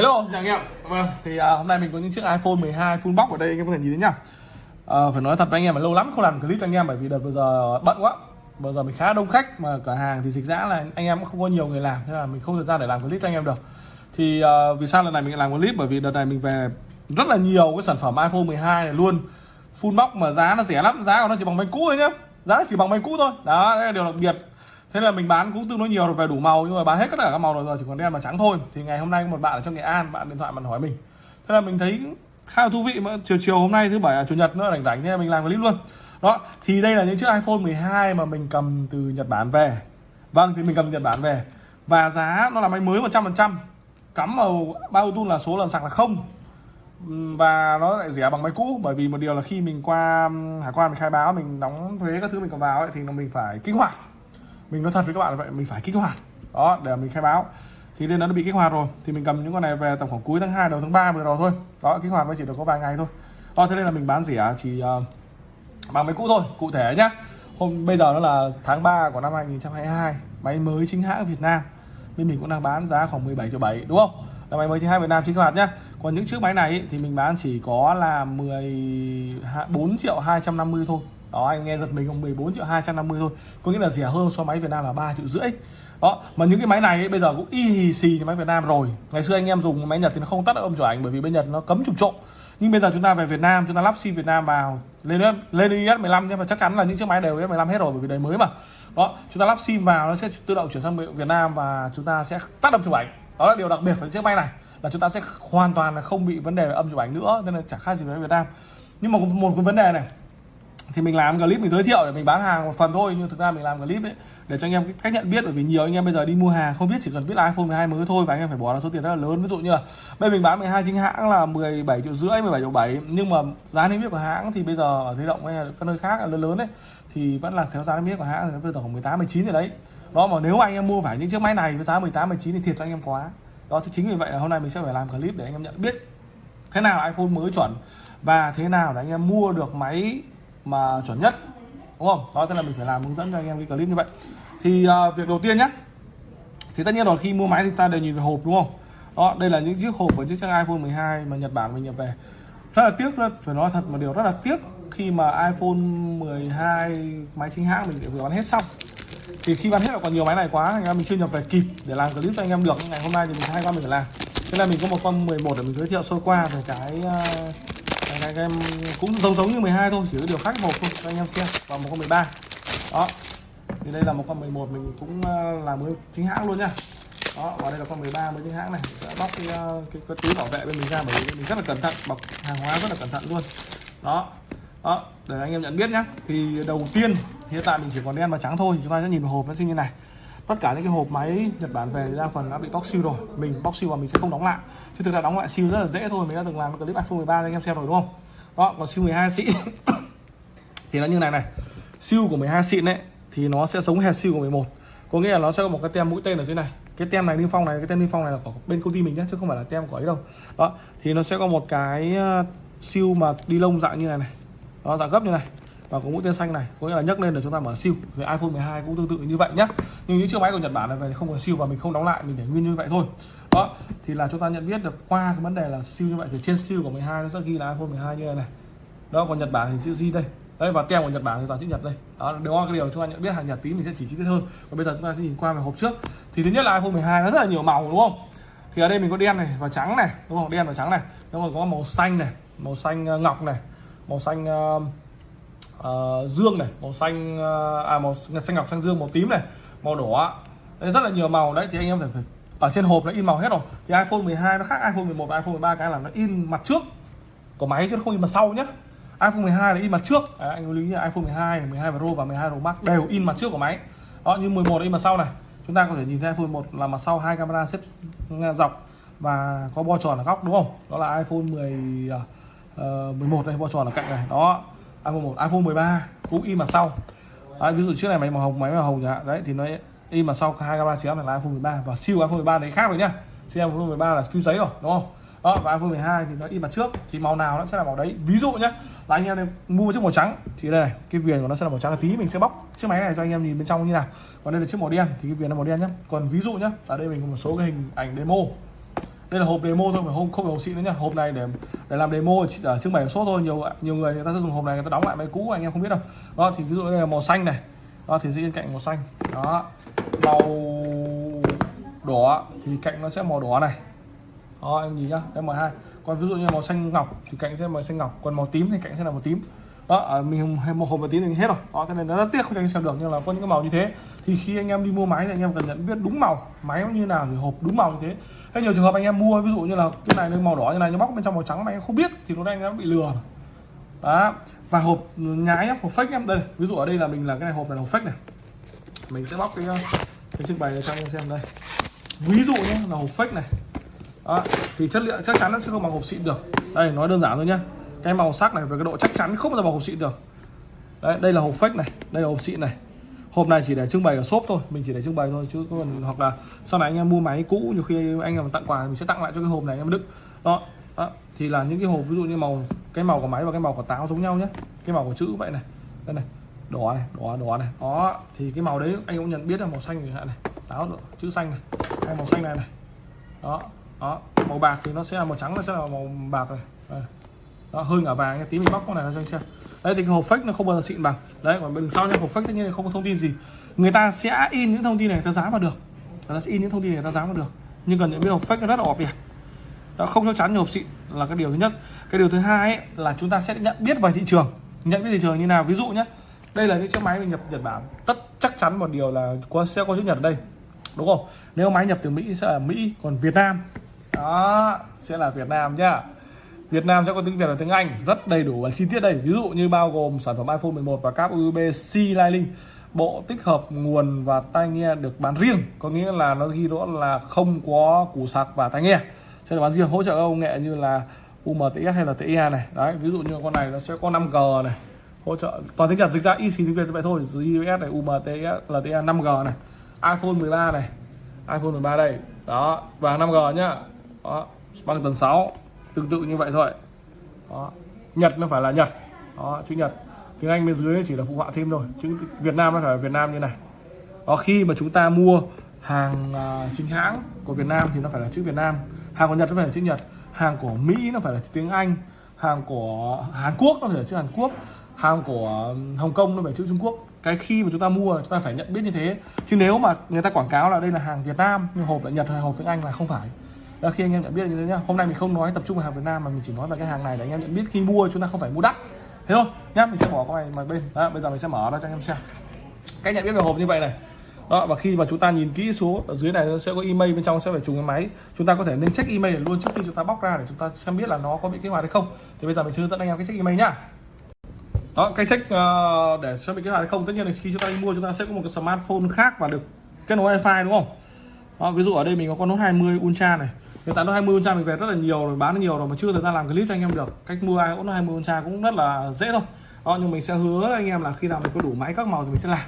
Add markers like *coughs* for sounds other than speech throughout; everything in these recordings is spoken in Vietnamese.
Hello, xin chào anh em. Vâng, thì à, hôm nay mình có những chiếc iPhone 12 full box ở đây anh em có thể nhìn thấy nhá. À, phải nói thật với anh em là lâu lắm không làm clip cho anh em bởi vì đợt vừa giờ bận quá. Vừa giờ mình khá đông khách mà cửa hàng thì dịch dã là anh em cũng không có nhiều người làm thế là mình không thời gian để làm clip cho anh em được. Thì à, vì sao lần này mình làm clip bởi vì đợt này mình về rất là nhiều cái sản phẩm iPhone 12 này luôn. Full box mà giá nó rẻ lắm, giá của nó chỉ bằng máy cũ thôi nhá. Giá nó chỉ bằng máy cũ thôi. Đó, đây là điều đặc biệt thế là mình bán cũng tương đối nhiều rồi về đủ màu nhưng mà bán hết tất cả các màu rồi giờ chỉ còn đen và trắng thôi. Thì ngày hôm nay một bạn ở trong nghệ an bạn điện thoại bạn hỏi mình. Thế là mình thấy khá là thú vị mà chiều chiều hôm nay thứ bảy à, chủ nhật nó rảnh rảnh thế mình làm clip luôn. Đó thì đây là những chiếc iphone 12 mà mình cầm từ nhật bản về. Vâng thì mình cầm từ nhật bản về. Và giá nó là máy mới 100% cắm vào bao tu là số lần sạc là không. Và nó lại rẻ bằng máy cũ bởi vì một điều là khi mình qua hải quan mình khai báo mình đóng thuế các thứ mình còn vào ấy, thì mình phải kích hoạt mình nói thật với các bạn là vậy mình phải kích hoạt. Đó để mình khai báo. Thì nên nó đã bị kích hoạt rồi. Thì mình cầm những con này về tầm khoảng cuối tháng 2 đầu tháng 3 vừa rồi thôi. Đó kích hoạt mới chỉ được có vài ngày thôi. Đó thế nên là mình bán rẻ chỉ uh, bằng máy cũ thôi cụ thể nhá. Hôm bây giờ nó là tháng 3 của năm 2022 máy mới chính hãng Việt Nam. Bên mình cũng đang bán giá khoảng 17 triệu 7 đúng không? Là máy mới chính hãng Việt Nam chính hoạt nhá. Còn những chiếc máy này ý, thì mình bán chỉ có là 14 triệu 250 thôi đó anh nghe giật mình không? 14 triệu 250 thôi. Có nghĩa là rẻ hơn so máy Việt Nam là 3 triệu rưỡi. Đó mà những cái máy này ấy, bây giờ cũng y hì xì như máy Việt Nam rồi. Ngày xưa anh em dùng máy Nhật thì nó không tắt âm chụp ảnh bởi vì bên Nhật nó cấm chụp trộm nhưng bây giờ chúng ta về Việt Nam chúng ta lắp sim Việt Nam vào. Lên lên IS 15 nhưng mà chắc chắn là những chiếc máy đều IS 15 hết rồi bởi vì đời mới mà. Đó chúng ta lắp sim vào nó sẽ tự động chuyển sang Việt Nam và chúng ta sẽ tắt âm chụp ảnh. Đó là điều đặc biệt của chiếc máy này là chúng ta sẽ hoàn toàn là không bị vấn đề về âm chụp ảnh nữa nên là chẳng khác gì với Việt Nam. Nhưng mà một cái vấn đề này thì mình làm clip, mình giới thiệu để mình bán hàng một phần thôi, nhưng thực ra mình làm clip ấy, để cho anh em cách nhận biết, bởi vì nhiều anh em bây giờ đi mua hàng không biết, chỉ cần biết iPhone 12 mới thôi, và anh em phải bỏ ra số tiền rất là lớn. Ví dụ như là bây mình bán 12 chính hãng là 17 triệu rưỡi 17 triệu 7 nhưng mà giá niêm yết của hãng thì bây giờ ở thế động hay là các nơi khác lớn lớn đấy thì vẫn là theo giá niêm yết của hãng thì nó giờ khoảng 18 19 rồi đấy. Đó, mà nếu anh em mua phải những chiếc máy này với giá 18 19 thì thiệt cho anh em quá. Đó, thì chính vì vậy là hôm nay mình sẽ phải làm clip để anh em nhận biết thế nào là iPhone mới chuẩn và thế nào để anh em mua được máy mà chuẩn nhất đúng không? Đó tức là mình phải làm hướng dẫn cho anh em cái clip như vậy. Thì uh, việc đầu tiên nhé thì tất nhiên rồi khi mua máy thì ta đều nhìn về hộp đúng không? Đó đây là những chiếc hộp của chiếc iPhone 12 mà Nhật Bản mình nhập về. Rất là tiếc luôn phải nói thật một điều rất là tiếc khi mà iPhone 12 máy chính hãng mình vừa bán hết xong. Thì khi bán hết là còn nhiều máy này quá anh em mình chưa nhập về kịp để làm clip cho anh em được ngày hôm nay thì mình hai con mình phải làm. Thế là mình có một con 11 để mình giới thiệu sơ qua về cái uh, anh em cũng giống giống như 12 thôi chỉ có điều khác một thôi cho anh em xem và một con 13 đó thì đây là một con 11 mình cũng ờ, là mới chính hãng luôn nha đó và đây là con 13 mới chính hãng này. Đã bóc cái, ờ, cái, cái túi bảo vệ bên mình ra bởi vì mình rất là cẩn thận bọc hàng hóa rất là cẩn thận luôn. Đó đó để anh em nhận biết nhá. Thì đầu tiên hiện tại mình chỉ còn đen và trắng thôi thì chúng ta sẽ nhìn vào hộp nó như này tất cả những cái hộp máy Nhật Bản về đa phần đã bị bóc siêu rồi. Mình bóc siêu và mình sẽ không đóng lại. Chứ thực ra đóng lại siêu rất là dễ thôi. Mình đã từng làm clip iPhone 13 anh em xem rồi, đúng không? Đó, còn siêu 12 xịn. *coughs* Thì nó như này này. Siêu của 12 xịn đấy thì nó sẽ giống hệt siêu của 11 có nghĩa là nó sẽ có một cái tem mũi tên ở dưới này. Cái tem này niêm phong này, cái tem niêm phong này là của bên công ty mình nhé, chứ không phải là tem của ấy đâu. Đó, thì nó sẽ có một cái ờ, siêu mà đi lông dạng như này này. Đó, dạng gấp như này và có mũi tên xanh này có nghĩa là nhấc lên để chúng ta mở siêu. Về iPhone 12 cũng tương tự như vậy nhé nhưng những chiếc máy của Nhật Bản này về không có siêu và mình không đóng lại mình để nguyên như vậy thôi. Đó thì là chúng ta nhận biết được qua cái vấn đề là siêu như vậy thì trên siêu của 12 nó sẽ ghi là iPhone 12 như này này. Đó còn Nhật Bản thì chữ Z đây. Đấy và tem của Nhật Bản thì toàn chữ Nhật đây. Đó đều là cái điều chúng ta nhận biết hàng Nhật tí mình sẽ chỉ chi tiết hơn. Còn bây giờ chúng ta sẽ nhìn qua về hộp trước. Thì thứ nhất là iPhone 12 nó rất là nhiều màu đúng không? Thì ở đây mình có đen này và trắng này đúng không? Đen và trắng này. Nó còn có màu xanh này màu xanh ờ, ngọc này màu xanh uh, uh, dương này màu xanh uh, à màu xanh ngọc xanh dương màu tím này màu đỏ đấy, rất là nhiều màu đấy thì anh em phải, phải ở trên hộp nó in màu hết rồi. Thì iPhone 12 nó khác iPhone 11 và iPhone 13 cái là nó in mặt trước. Của máy chứ không in mặt sau nhé iPhone 12 là in mặt trước. Đấy, anh lưu ý là iPhone 12 12 Pro và 12 Pro Max đều in mặt trước của máy. Đó như 11 in mặt sau này. Chúng ta có thể nhìn thấy iPhone 1 là mặt sau hai camera xếp dọc và có bo tròn ở góc đúng không? Đó là iPhone 10 uh, 11 đây bo tròn ở cạnh này. Đó iPhone 1 iPhone 13 cũng in mặt sau. Đấy, ví dụ trước này máy màu hồng máy màu hồng chẳng đấy thì nó in mặt sau hai camera chiếc này là iPhone 13 và siêu iPhone 13 đấy khác rồi nhá. Siêu iPhone 13 là siêu giấy rồi đúng không? Đó và iPhone 12 thì nó in mặt trước. Thì màu nào nó sẽ là màu đấy. Ví dụ nhá là anh em mua một chiếc màu trắng. Thì đây này cái viền của nó sẽ là màu trắng. Tí mình sẽ bóc chiếc máy này cho anh em nhìn bên trong như nào. Còn đây là chiếc màu đen thì cái viền là màu đen nhá. Còn ví dụ nhá ở đây mình có một số cái hình ảnh demo đây là hộp demo thôi phải không không phải hộp xịn nữa nhá, hộp này để để làm demo chỉ ở trưng bày số thôi. Nhiều nhiều người người ta sẽ dùng hộp này người ta đóng lại máy cũ anh em không biết đâu. Đó thì ví dụ đây là màu xanh này. Đó thì sẽ bên cạnh màu xanh. Đó màu đỏ thì cạnh nó sẽ màu đỏ này. Đó em nhìn nhá em màu hai. Còn ví dụ như màu xanh ngọc thì cạnh sẽ màu xanh ngọc. Còn màu tím thì cạnh sẽ là màu tím đó ở mình một hộp một tí mình hết rồi. Đó cái này nó rất tiếc không cho anh xem được. Nhưng là có những cái màu như thế. Thì khi anh em đi mua máy thì anh em cần nhận biết đúng màu. Máy như nào thì hộp đúng màu như thế. Hay nhiều trường hợp anh em mua ví dụ như là cái này nó màu đỏ như này nó bóc bên trong màu trắng mà anh em không biết thì lúc đang anh em bị lừa đó và hộp nhái hộp fake em. Đây ví dụ ở đây là mình là cái này hộp này là hộp fake này. Mình sẽ bóc cái cái trưng bày này cho anh em xem đây. Ví dụ nhé là hộp fake này. Đó, thì chất liệu chắc chắn nó sẽ không bằng hộp xịn được. Đây nói đơn giản thôi nhá cái màu sắc này và cái độ chắc chắn không bao giờ bằng hộp xịn được. Đấy đây là hộp fake này đây là hộp xịn này. Hộp này chỉ để trưng bày ở shop thôi mình chỉ để trưng bày thôi chứ còn hoặc là sau này anh em mua máy cũ nhiều khi anh em tặng quà mình sẽ tặng lại cho cái hộp này em đựng. Đó, đó thì là những cái hộp ví dụ như màu cái màu của máy và cái màu của táo giống nhau nhé. Cái màu của chữ vậy này đây này đỏ này đỏ đỏ này. Đó thì cái màu đấy anh cũng nhận biết là màu xanh này táo chữ xanh này hay màu xanh này này. Đó đó màu bạc thì nó sẽ là màu trắng nó sẽ là màu bạc này. Đây đó hơi ngả vàng tí mình bóc con này ra cho anh xem. Đây thì cái hộp fake nó không bao giờ xịn bằng. Đấy còn bên sau nha hộp fake tất nhiên không có thông tin gì. Người ta sẽ in những thông tin này ta dán vào được. Người ta sẽ in những thông tin này ta dán vào được. Nhưng cần những cái hộp fake nó rất là ọp nhỉ đó không chắc chắn như hộp xịn là cái điều thứ nhất. Cái điều thứ hai ấy, là chúng ta sẽ nhận biết về thị trường. Nhận biết thị trường như nào. Ví dụ nhé đây là những chiếc máy mình nhập Nhật Bản. Tất chắc chắn một điều là có sẽ có chữ Nhật ở đây. Đúng không? Nếu máy nhập từ Mỹ sẽ là Mỹ còn Việt Nam. Đó sẽ là Việt Nam nhá. Việt Nam sẽ có tiếng Việt và tiếng Anh rất đầy đủ và chi tiết đây. Ví dụ như bao gồm sản phẩm iPhone 11 và cáp USB-C Lightning bộ tích hợp nguồn và tai nghe được bán riêng, có nghĩa là nó ghi rõ là không có củ sạc và tai nghe. Sẽ được bán riêng, hỗ trợ công nghệ như là UMTS hay là TIA này. Đấy, ví dụ như con này nó sẽ có 5G này, hỗ trợ. Toàn tiếng Nhật dịch ra y xì tiếng Việt như vậy thôi GPS này UMTS LTE 5G này. iPhone 13 này, iPhone 13 đây. Đó, và 5G nhá. Đó bằng tần 6 tương tự như vậy thôi. Đó. Nhật nó phải là Nhật. Đó chữ Nhật. Tiếng Anh bên dưới chỉ là phụ họa thêm thôi. Chữ Việt Nam nó phải là Việt Nam như này. Đó khi mà chúng ta mua hàng uh, chính hãng của Việt Nam thì nó phải là chữ Việt Nam. Hàng của Nhật nó phải là chữ Nhật. Hàng của Mỹ nó phải là tiếng Anh. Hàng của Hàn Quốc nó phải là chữ Hàn Quốc. Hàng của Hồng Kông nó phải chữ Trung Quốc. Cái khi mà chúng ta mua chúng ta phải nhận biết như thế. Chứ nếu mà người ta quảng cáo là đây là hàng Việt Nam nhưng hộp là Nhật hay hộp tiếng Anh là không phải đó khi anh em nhận biết như thế nhá hôm nay mình không nói tập trung vào hàng Việt Nam mà mình chỉ nói về cái hàng này để anh em nhận biết khi mua chúng ta không phải mua đắt. Thế thôi nhá mình sẽ bỏ cái này mà bên. Đó, bây giờ mình sẽ mở ra cho anh em xem. Cách nhận biết về hộp như vậy này. Đó và khi mà chúng ta nhìn kỹ số ở dưới này nó sẽ có email bên trong sẽ phải trùng cái máy. Chúng ta có thể nên check email luôn trước khi chúng ta bóc ra để chúng ta xem biết là nó có bị kích hoạt hay không. Thì bây giờ mình sẽ hướng dẫn anh em cái check email nhá. Đó cái check uh, để xem bị kích hoạt hay không. Tất nhiên là khi chúng ta đi mua chúng ta sẽ có một cái smartphone khác và được kết nối wifi đúng không? Đó, ví dụ ở đây mình có con Note 20 Ultra này hiện tại nó 20 Ultra mình về rất là nhiều rồi bán nhiều rồi mà chưa thời gian làm clip cho anh em được. Cách mua ai cũng nó 20 Ultra cũng rất là dễ thôi. Đó, nhưng mình sẽ hứa anh em là khi nào mình có đủ máy các màu thì mình sẽ làm.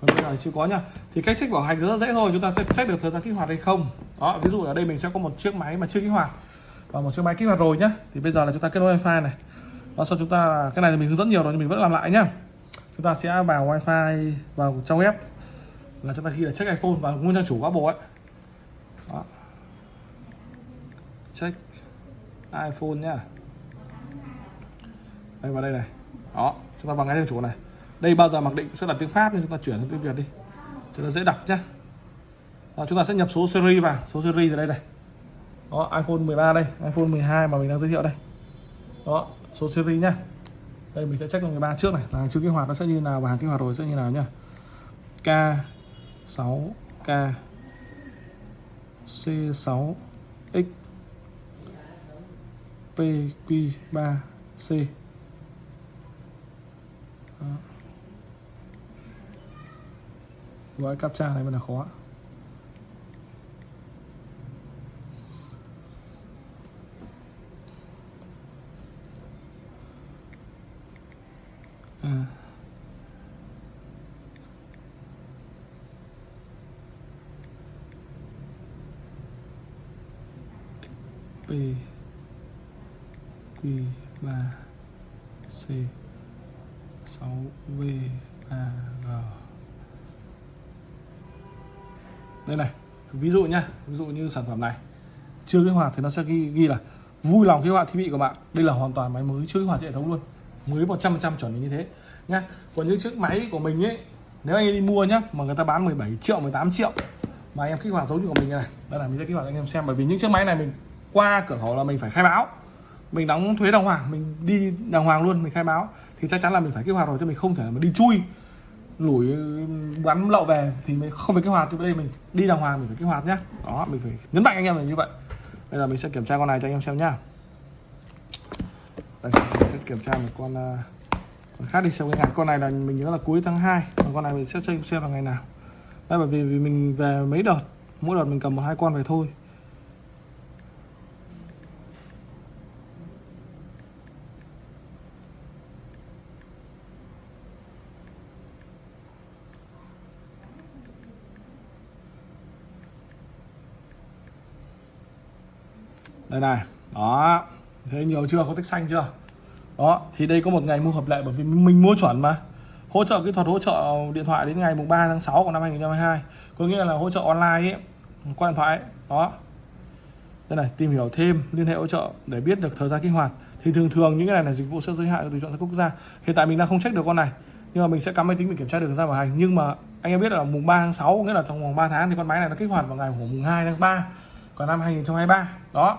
Còn bây giờ chưa có nha thì cách check bảo hành rất dễ thôi chúng ta sẽ check được thời gian kích hoạt hay không. Đó ví dụ ở đây mình sẽ có một chiếc máy mà chưa kích hoạt. Và một chiếc máy kích hoạt rồi nhá. Thì bây giờ là chúng ta kết nối wifi này. Đó sau chúng ta cái này thì mình hướng dẫn nhiều rồi nhưng mình vẫn làm lại nhá. Chúng ta sẽ vào wifi vào trong web. Là chúng ta ghi là check iphone và nguyên trang chủ của apple ấy đó check iphone nhá. Đây vào đây này. Đó chúng ta vào ngay theo chủ này. Đây bao giờ mặc định sẽ là tiếng pháp nên chúng ta chuyển sang tiếng việt đi. Cho nó dễ đọc nhá. Đó, chúng ta sẽ nhập số series vào. Số series từ đây này. Đó iphone 13 đây iphone 12 mà mình đang giới thiệu đây. Đó số series nhá. Đây mình sẽ check con 13 trước này. Là chưa kích hoạt nó sẽ như nào và hàng kích hoạt rồi sẽ như nào nhá. K 6 K C sáu X PQ3C Đó. gói captcha này mới là khó à. P Q 3 C 6 V 3 đây này ví dụ nhá ví dụ như sản phẩm này. Chưa kích hoạt thì nó sẽ ghi, ghi là vui lòng kích hoạt thiết bị của bạn. Đây là hoàn toàn máy mới chưa kích hoạt hệ thống luôn. Mới 100% chuẩn như thế nhá. Còn những chiếc máy của mình ấy nếu anh đi mua nhá mà người ta bán 17 triệu 18 triệu mà em kích hoạt giống như của mình này đây là mình sẽ kích hoạt anh em xem. Bởi vì những chiếc máy này mình qua cửa khẩu là mình phải khai báo mình đóng thuế đàng hoàng mình đi đàng hoàng luôn mình khai báo. Thì chắc chắn là mình phải kích hoạt rồi cho mình không thể mà đi chui lủi bắn lậu về thì mình không phải kích hoạt. Thì đây mình đi đàng hoàng mình phải kích hoạt nhá. Đó mình phải nhấn mạnh anh em là như vậy. Bây giờ mình sẽ kiểm tra con này cho anh em xem nhá. Đây mình sẽ kiểm tra một con uh, con khác đi xem cái ngày con này là mình nhớ là cuối tháng 2 còn con này mình sẽ xem xem là ngày nào. Đây bởi vì, vì mình về mấy đợt mỗi đợt mình cầm một hai con về thôi. Đây này. Đó. Thấy nhiều chưa? Có tích xanh chưa? Đó. Thì đây có một ngày mua hợp lệ bởi vì mình mua chuẩn mà. Hỗ trợ kỹ thuật, hỗ trợ điện thoại đến ngày mùng 3 tháng 6 của năm 2022 có nghĩa là hỗ trợ online ấy, qua điện thoại ấy. đó. Đây này, tìm hiểu thêm, liên hệ hỗ trợ để biết được thời gian kích hoạt. Thì thường thường những cái này là dịch vụ sẽ giới hạn tùy chọn quốc gia. Hiện tại mình đang không check được con này, nhưng mà mình sẽ cắm máy tính mình kiểm tra được thời gian bảo hành. Nhưng mà anh em biết là mùng 3 tháng 6 nghĩa là trong vòng 3 tháng thì con máy này nó kích hoạt vào ngày của mùng 2 tháng 3 còn năm 2023 đó.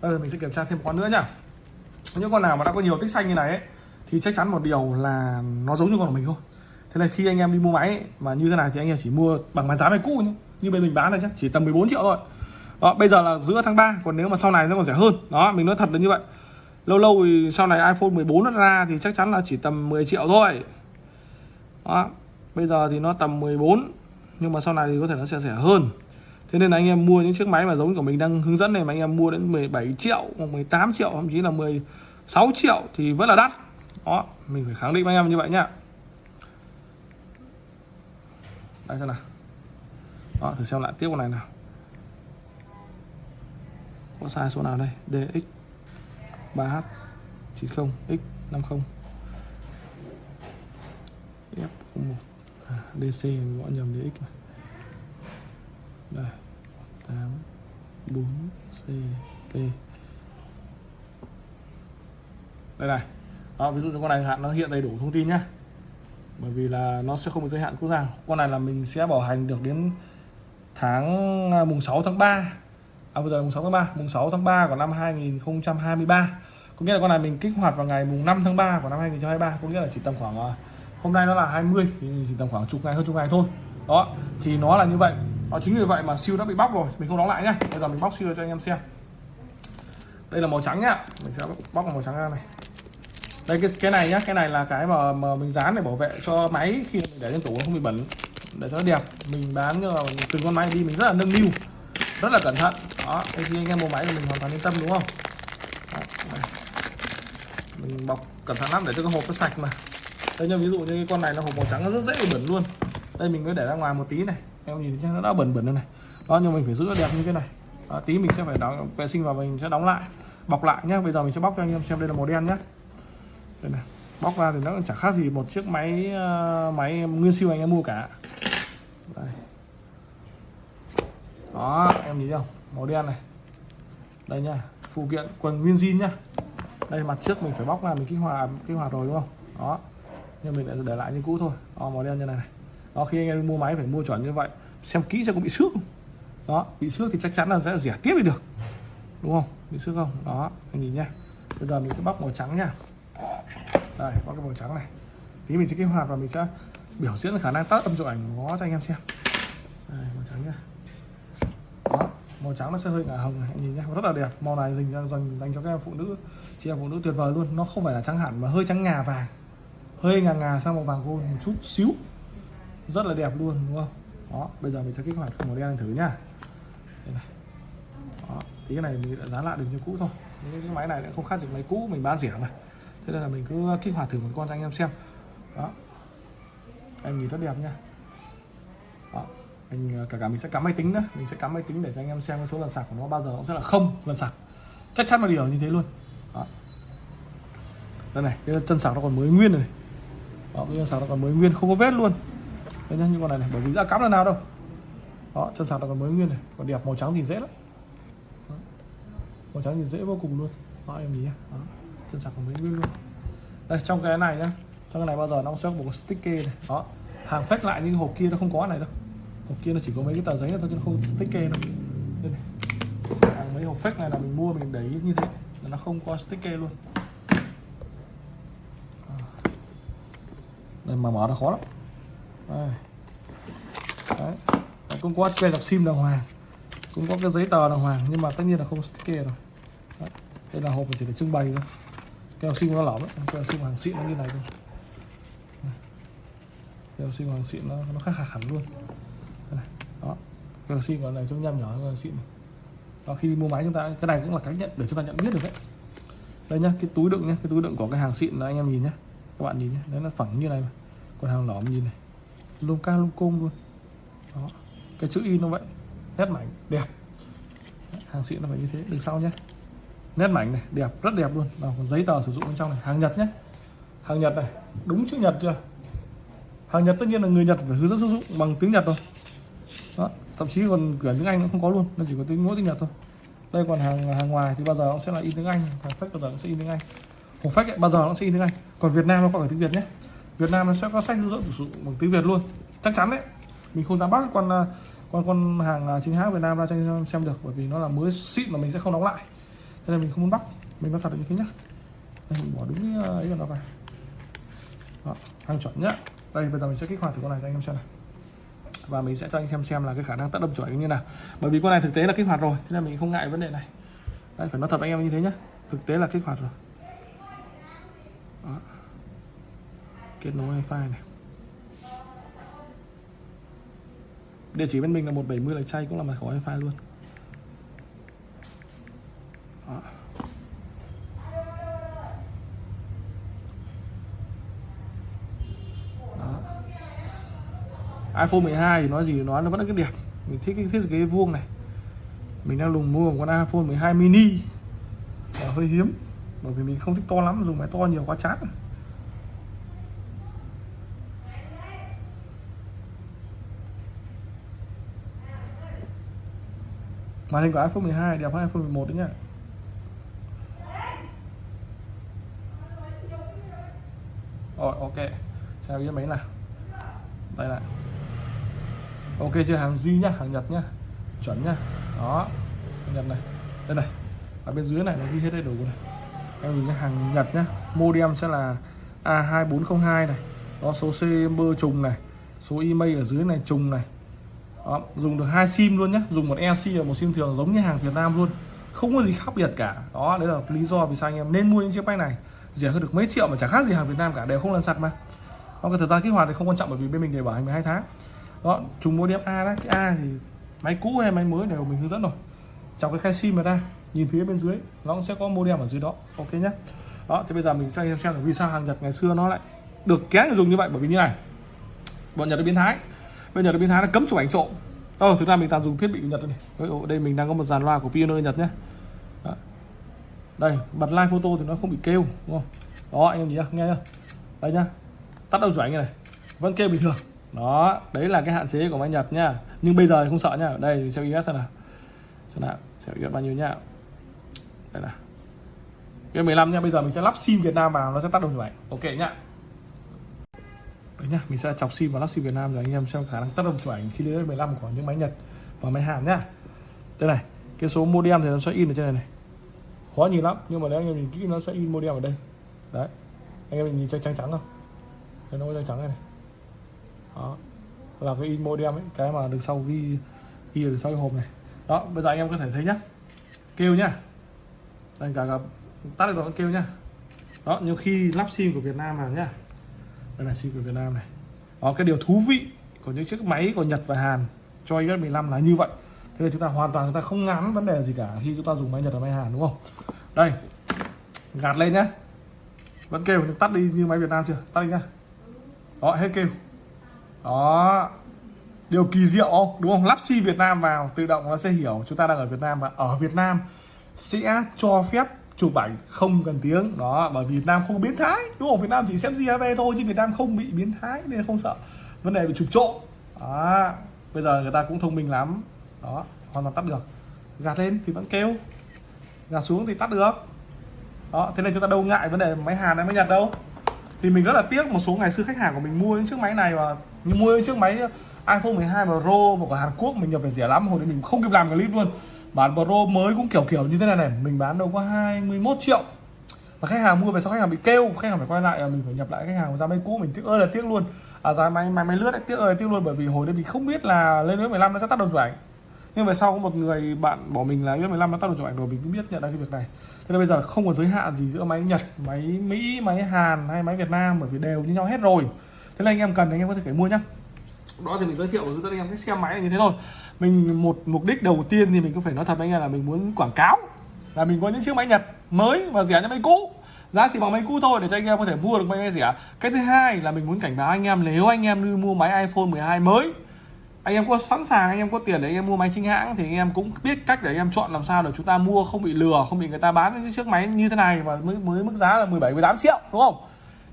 Bây giờ mình sẽ kiểm tra thêm một con nữa nhá. Những con nào mà đã có nhiều tích xanh như này ấy, thì chắc chắn một điều là nó giống như con của mình thôi. Thế là khi anh em đi mua máy ấy, mà như thế này thì anh em chỉ mua bằng bán giá máy cũ nhé như bên mình bán này nhé chỉ tầm 14 triệu thôi. Đó bây giờ là giữa tháng 3 còn nếu mà sau này nó còn rẻ hơn. Đó mình nói thật là như vậy. Lâu lâu thì sau này iPhone 14 nó ra thì chắc chắn là chỉ tầm 10 triệu thôi. Đó bây giờ thì nó tầm 14 nhưng mà sau này thì có thể nó sẽ rẻ hơn thế nên là anh em mua những chiếc máy mà giống của mình đang hướng dẫn này mà anh em mua đến 17 triệu hoặc 18 triệu thậm chí là 16 triệu thì vẫn là đắt. Đó mình phải khẳng định với anh em như vậy nhá. Đây xem nào. Đó thử xem lại tiếp con này nào. Có sai số nào đây? DX 3H 90 X 50 F01 à, DC gọi nhầm DX này. Đây. 8 4 C T. Đây này. Đó, ví dụ như con này hạn nó hiện đầy đủ thông tin nhé bởi vì là nó sẽ không có giới hạn quốc gia con này là mình sẽ bảo hành được đến tháng à, mùng 6 tháng 3 à bây giờ là mùng 6 tháng 3 mùng 6 tháng 3 của năm 2023 có nghĩa là con này mình kích hoạt vào ngày mùng 5 tháng 3 của năm 2023 có nghĩa là chỉ tầm khoảng à, hôm nay nó là 20 thì chỉ tầm khoảng chục ngày hơn chục ngày thôi. Đó thì nó là như vậy đó, chính vì vậy mà siêu đã bị bóc rồi. Mình không đóng lại nhá. Bây giờ mình bóc siêu cho anh em xem. Đây là màu trắng nhá. Mình sẽ bóc màu trắng ra này. Đây cái cái này nhá. Cái này là cái mà, mà mình dán để bảo vệ cho máy khi mình để trên tủ nó không bị bẩn. Để cho nó đẹp. Mình bán như là từng con máy đi mình rất là nâng niu. Rất là cẩn thận. Đó đây khi anh em mua máy thì mình hoàn toàn yên tâm đúng không? Đó, mình bọc cẩn thận lắm để cho cái hộp nó sạch mà. Đây như ví dụ như cái con này nó hộp màu trắng nó rất dễ bị bẩn luôn. Đây mình mới để ra ngoài một tí này em nhìn thấy nó đã bẩn bẩn đây này. Đó nhưng mình phải giữ nó đẹp như thế này. Đó, tí mình sẽ phải đóng vệ sinh và mình sẽ đóng lại bọc lại nhá. Bây giờ mình sẽ bóc cho anh em xem đây là màu đen nhá. Đây này bóc ra thì nó chẳng khác gì một chiếc máy uh, máy nguyên siêu anh em mua cả. Đây. đó em nhìn thấy không? Màu đen này. Đây nha phụ kiện quần nguyên zin nhá. Đây mặt trước mình phải bóc ra mình kích hoạt kích hoạt rồi đúng không? Đó. Nhưng mình lại để lại như cũ thôi. Đó, màu đen như này này đó khi anh em mua máy phải mua chuẩn như vậy xem kỹ xem có bị xước không. Đó bị xước thì chắc chắn là sẽ rẻ tiếp đi được. Đúng không? Bị xước không? Đó anh nhìn nhá. Bây giờ mình sẽ bóc màu trắng nha đây bóc cái màu trắng này. Tí mình sẽ kích hoạt và mình sẽ biểu diễn khả năng tắt âm chụp ảnh của nó cho anh em xem. Đây màu trắng nhá. Đó màu trắng nó sẽ hơi ngả hồng này anh nhìn nhá. Rất là đẹp. Màu này dành dành, dành cho các em phụ nữ. Chị em phụ nữ tuyệt vời luôn. Nó không phải là trắng hẳn mà hơi trắng ngà vàng. Hơi ngà ngà sang màu vàng gold một chút xíu rất là đẹp luôn đúng không? Đó bây giờ mình sẽ kích hoạt màu đen thử nhá. Đây này. Đó tí cái này mình đã dán lại được như cũ thôi. Những cái máy này cũng không khác gì máy cũ mình bán rẻ mà. Thế nên là mình cứ kích hoạt thử một con cho anh em xem. Đó. Anh nhìn rất đẹp nha đó. anh ờ, cả cả mình sẽ cắm máy tính nữa. Mình sẽ cắm máy tính để cho anh em xem cái số lần sạc của nó bao giờ nó sẽ là không lần sạc. Chắc chắn một điều như thế luôn. Đó. đây này cái chân sạc nó còn mới nguyên này, đó, cái chân sạc nó còn mới nguyên không có vết luôn đây nhá như con này này, bởi vì đã cắm là nào đâu. Đó, chân sạc là còn mới nguyên này, còn đẹp, màu trắng thì dễ lắm. Màu trắng thì dễ vô cùng luôn. Đó, em nhìn nhá. Đó, chân sạc còn mới nguyên luôn. Đây, trong cái này nhá, trong cái này bao giờ nó sẽ có một cái sticker này. Đó, hàng fake lại nhưng hộp kia nó không có này đâu. Hộp kia nó chỉ có mấy cái tờ giấy thôi, chứ nó không sticker đâu. Đây này. hàng mấy hộp fake này là mình mua, mình để ý như thế. Là nó không có sticker luôn. Đây, mà mở nó khó lắm. Đấy. Đấy, cũng có cây đọc sim đàng hoàng. Cũng có cái giấy tờ đàng hoàng nhưng mà tất nhiên là không sticker rồi Đấy. đây là hộp chỉ để trưng bày thôi. Cái sim nó lỏng đấy cái học hàng xịn nó như này thôi. Cái sim hàng xịn nó nó khác hẳn luôn. Đây này. đó. Cái sim sinh này trông nhăm nhỏ hơn xịn này. đó khi đi mua máy chúng ta cái này cũng là cách nhận để chúng ta nhận biết được đấy. Đây nhá cái túi đựng nhá cái túi đựng của cái hàng xịn đó anh em nhìn nhá. Các bạn nhìn nhá đấy nó phẳng như này mà. Còn hàng lỏng nhìn này luôn ca luôn cung luôn đó cái chữ in nó vậy. Nét mảnh đẹp. Hàng xịn nó phải như thế đằng sau nhé. Nét mảnh này đẹp rất đẹp luôn. Và còn giấy tờ sử dụng bên trong này. Hàng nhật nhé. Hàng nhật này đúng chữ nhật chưa? Hàng nhật tất nhiên là người nhật phải hướng dẫn sử dụng bằng tiếng nhật thôi đó thậm chí còn cửa tiếng anh cũng không có luôn nó chỉ có tiếng mỗi tiếng nhật thôi. Đây còn hàng hàng ngoài thì bao giờ nó sẽ là in tiếng anh. Hàng phách bao giờ nó sẽ in tiếng anh. Hộp phách ấy, bao giờ nó sẽ in tiếng anh. Còn việt nam nó có cả tiếng việt nhé việt nam nó sẽ có sách hướng dẫn sử dụng bằng tiếng việt luôn. Chắc chắn đấy. Mình không dám bắt con à, con con hàng à, chính hãng việt nam ra cho anh em xem được bởi vì nó là mới xịn mà mình sẽ không đóng lại. Nên là mình không muốn bắt. Mình nói thật như thế nhá. Đây, mình bỏ đúng cái ấy vào nó vào. Đó, hàng chuẩn nhá. Đây bây giờ mình sẽ kích hoạt thử con này cho anh em xem này và mình sẽ cho anh xem xem là cái khả năng tác động chuẩn như nào. Bởi vì con này thực tế là kích hoạt rồi thế nên mình không ngại vấn đề này. Đây phải nói thật anh em như thế nhá. Thực tế là kích hoạt rồi. Kết nối wifi này địa chỉ bên mình là 170 lạch chay cũng là mật khẩu wifi luôn đó. Đó. iPhone 12 thì nói gì nói, nó vẫn là cái đẹp mình thích cái thiết kế vuông này mình đang lùng mua một con iPhone 12 mini và hơi hiếm, bởi vì mình không thích to lắm, dùng máy to nhiều quá chán. Màn hình của iPhone 12 đẹp hơn iPhone 11 đấy nhá. Rồi, ok. Sao cái máy nào. Đây này. Ok chưa? Hàng Di nhá, hàng Nhật nhá. Chuẩn nhá. Đó. Hàng Nhật này. Đây này. Ở bên dưới này, nó ghi hết đầy đủ này. Em nhìn cái hàng Nhật nhá. Modem sẽ là A2402 này. Đó, số CMB trùng này. Số email ở dưới này, trùng này đó, dùng được hai sim luôn nhé dùng một e và một sim thường giống như hàng Việt Nam luôn. Không có gì khác biệt cả. Đó đấy là lý do vì sao anh em nên mua những chiếc máy này. Rẻ hơn được mấy triệu mà chẳng khác gì hàng Việt Nam cả. Đều không lần sạc mà. Nó cái thời gian kích hoạt thì không quan trọng bởi vì bên mình để bảo hành 12 tháng. Đó chúng mua điểm A đó cái A thì máy cũ hay máy mới đều mình hướng dẫn rồi. Trong cái khai sim mà ra nhìn phía bên dưới nó cũng sẽ có modem ở dưới đó. Ok nhé đó thì bây giờ mình cho anh em xem là vì sao hàng Nhật ngày xưa nó lại được kéo người dùng như vậy. Bởi vì như này bọn Nhật nó biến thái bây giờ nó biến thái là cấm chụp ảnh trộm Ờ, thực ra mình toàn dùng thiết bị của Nhật này. Đây mình đang có một dàn loa của Pioneer Nhật nhé. Đó. Đây, bật live photo thì nó không bị kêu, đúng không? Đó, anh em nhìn nhá, nghe nhá. Đây nhá. Tắt đầu chụp ảnh này, vẫn kêu bình thường. Đó, đấy là cái hạn chế của máy Nhật nhá. Nhưng bây giờ thì không sợ nhá. Đây xem IS xem nào. Xem nào, xem us bao nhiêu nhá. Đây là. Cái 15 nhá, bây giờ mình sẽ lắp sim Việt Nam vào nó sẽ tắt đầu chụp ảnh. Ok nhá. Đấy nhá, mình sẽ chọc sim và lắp sim Việt Nam rồi anh em xem khả năng tác động chụp ảnh khi lên 15 của những máy Nhật và máy Hàn nhá. Đây này, cái số modem thì nó sẽ in ở trên này này. Khó nhìn lắm, nhưng mà nếu anh em nhìn kỹ nó sẽ in modem ở đây. Đấy. Anh em nhìn trắng trắng trắng không? Đây nó có trắng trắng này này. Đó. Là cái in modem ấy, cái mà đằng sau ghi ghi ở sau cái hộp này. Đó, bây giờ anh em có thể thấy nhá. Kêu nhá. Đây cả cả tắt được rồi kêu nhá. Đó, nhưng khi lắp sim của Việt Nam vào nhá đây là sim của Việt Nam này. Đó, cái điều thú vị của những chiếc máy của Nhật và Hàn cho iOS 15 là như vậy. Thế là chúng ta hoàn toàn chúng ta không ngán vấn đề gì cả khi chúng ta dùng máy Nhật và máy Hàn, đúng không? Đây, gạt lên nhá. Vẫn kêu, nhưng tắt đi như máy Việt Nam chưa? Tắt đi nhá. Đó, hết kêu. Đó. Điều kỳ diệu không đúng không? Lắp sim Việt Nam vào, tự động nó sẽ hiểu chúng ta đang ở Việt Nam và ở Việt Nam sẽ cho phép chụp ảnh không cần tiếng. Đó, bởi vì Việt Nam không biến thái. Đúng không? Việt Nam chỉ xem GAV thôi, chứ Việt Nam không bị biến thái nên không sợ. Vấn đề bị chụp trộm. Đó, bây giờ người ta cũng thông minh lắm. Đó, hoàn toàn tắt được. Gạt lên thì vẫn kêu. Gạt xuống thì tắt được. Đó, thế nên chúng ta đâu ngại vấn đề máy Hàn hay máy Nhật đâu. Thì mình rất là tiếc một số ngày xưa khách hàng của mình mua những chiếc máy này và như mua những chiếc máy iPhone 12 Pro, một của Hàn Quốc, mình nhập về rẻ lắm. Hồi đấy mình không kịp làm clip luôn bản Pro mới cũng kiểu kiểu như thế này này. Mình bán đâu có 21 triệu. Mà khách hàng mua về sau khách hàng bị kêu khách hàng phải quay lại à, mình phải nhập lại khách hàng ra máy cũ mình tiếc ơi là tiếc luôn. À giá máy máy máy lướt ấy, tiếc ơi là tiếc luôn bởi vì hồi đấy mình không biết là lên iOS 15 nó sẽ tắt đồng chụp ảnh. Nhưng về sau có một người bạn bỏ mình là mười 15 nó tắt đồng chụp ảnh rồi mình cũng biết nhận ra cái việc này. Thế nên bây giờ không có giới hạn gì giữa máy Nhật máy Mỹ máy Hàn hay máy Việt Nam bởi vì đều như nhau hết rồi. Thế nên anh em cần thì anh em có thể phải mua nhá. Đó thì mình giới thiệu với anh em cái xe máy này như thế thôi mình một mục đích đầu tiên thì mình cũng phải nói thật với anh em là mình muốn quảng cáo là mình có những chiếc máy Nhật mới và rẻ như máy cũ giá chỉ bằng máy cũ thôi để cho anh em có thể mua được máy rẻ cái thứ hai là mình muốn cảnh báo anh em nếu anh em đi mua máy iPhone 12 mới anh em có sẵn sàng anh em có tiền để anh em mua máy chính hãng thì anh em cũng biết cách để anh em chọn làm sao để chúng ta mua không bị lừa không bị người ta bán những chiếc máy như thế này và mới mới mức giá là 17 18 triệu đúng không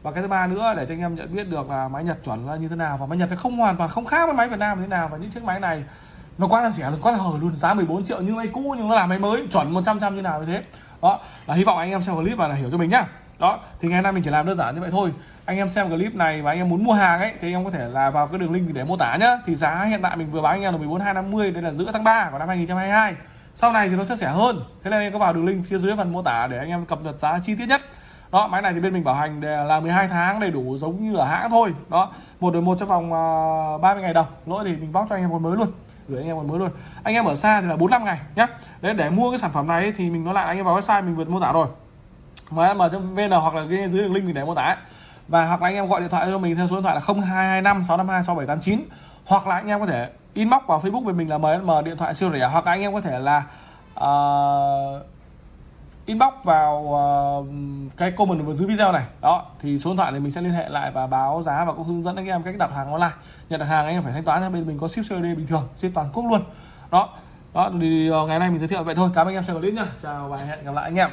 và cái thứ ba nữa để cho anh em nhận biết được là máy Nhật chuẩn là như thế nào và máy Nhật nó không hoàn toàn không khác với máy Việt Nam như thế nào và những chiếc máy này nó quá là rẻ, quá là hời luôn. Giá 14 triệu như máy cũ, nhưng nó là máy mới. Chuẩn 100 trăm như nào như thế. Đó, là hy vọng anh em xem clip và là hiểu cho mình nhá. Đó, thì ngày nay mình chỉ làm đơn giản như vậy thôi. Anh em xem clip này và anh em muốn mua hàng ấy, thì anh em có thể là vào cái đường link để mô tả nhá. Thì giá hiện tại mình vừa bán anh em là 14250 đây là giữa tháng 3 của năm 2022 sau này thì nó sẽ rẻ hơn. Thế nên anh em có vào đường link phía dưới phần mô tả để anh em cập nhật giá chi tiết nhất. Đó, máy này thì bên mình bảo hành là 12 tháng, đầy đủ giống như ở hãng thôi. Đó, một đổi một trong vòng ờ, 30 ngày đầu. Lỗi thì mình bóc cho anh em còn mới luôn gửi anh em còn mới luôn anh em ở xa thì là 45 ngày nhá. Đấy để mua cái sản phẩm này thì mình nói lại anh em vào website mình vừa mô tả rồi. M vn hoặc là cái dưới đường link mình để mô tả và hoặc là anh em gọi điện thoại cho mình theo số điện thoại là 0225 652 6789 hoặc là anh em có thể inbox vào Facebook của mình là mời điện thoại siêu rẻ. Hoặc là anh em có thể là uh, inbox vào uh, cái comment ở dưới video này. Đó thì số điện thoại này mình sẽ liên hệ lại và báo giá và cũng hướng dẫn anh em cách đặt hàng online. Nhận đặt hàng anh em phải thanh toán cho bên mình có ship COD bình thường ship toàn quốc luôn. Đó đó thì uh, ngày nay mình giới thiệu vậy thôi. Cảm ơn anh em xem clip nha chào và hẹn gặp lại anh em.